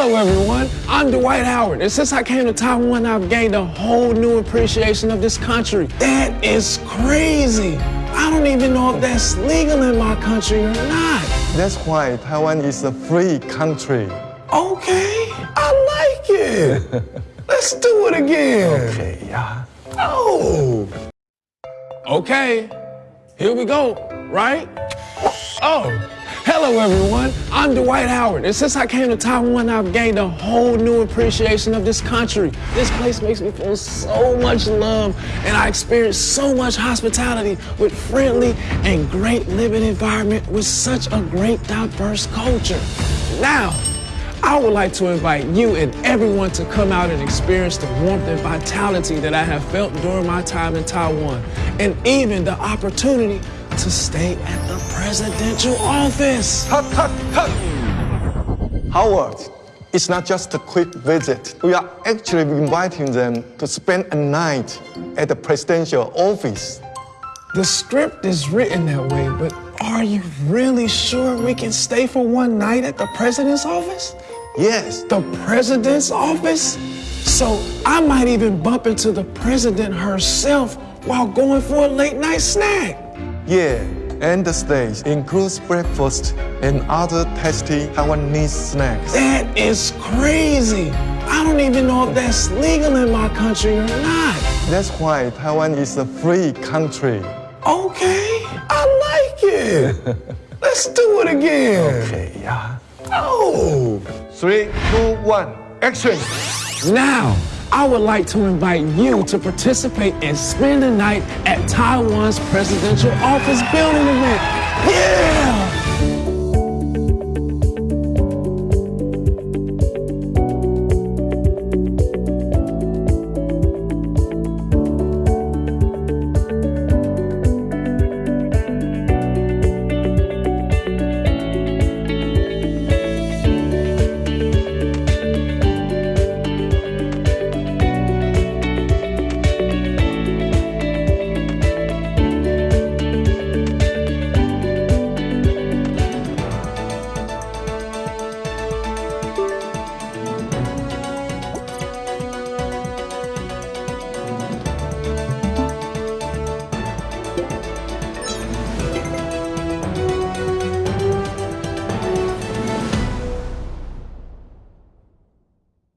Hello, everyone. I'm Dwight Howard, and since I came to Taiwan, I've gained a whole new appreciation of this country. That is crazy. I don't even know if that's legal in my country or not. That's why Taiwan is a free country. Okay, I like it. Let's do it again. Okay, yeah. Oh. Okay, here we go, right? Oh, hello everyone. I'm Dwight Howard, and since I came to Taiwan, I've gained a whole new appreciation of this country. This place makes me feel so much love, and I experience so much hospitality with friendly and great living environment with such a great diverse culture. Now, I would like to invite you and everyone to come out and experience the warmth and vitality that I have felt during my time in Taiwan, and even the opportunity to stay at the presidential office. Cut, cut, cut! Howard, it's not just a quick visit. We are actually inviting them to spend a night at the presidential office. The script is written that way, but are you really sure we can stay for one night at the president's office? Yes, The president's office? So I might even bump into the president herself while going for a late night snack. Yeah. And the stays includes breakfast and other tasty Taiwanese snacks. That is crazy. I don't even know if that's legal in my country or not. That's why Taiwan is a free country. Okay, I like it. Let's do it again. Okay, yeah. Oh. Three, two, one, action! Now, I would like to invite you to participate and spend the night at Taiwan's presidential office building event. Yeah!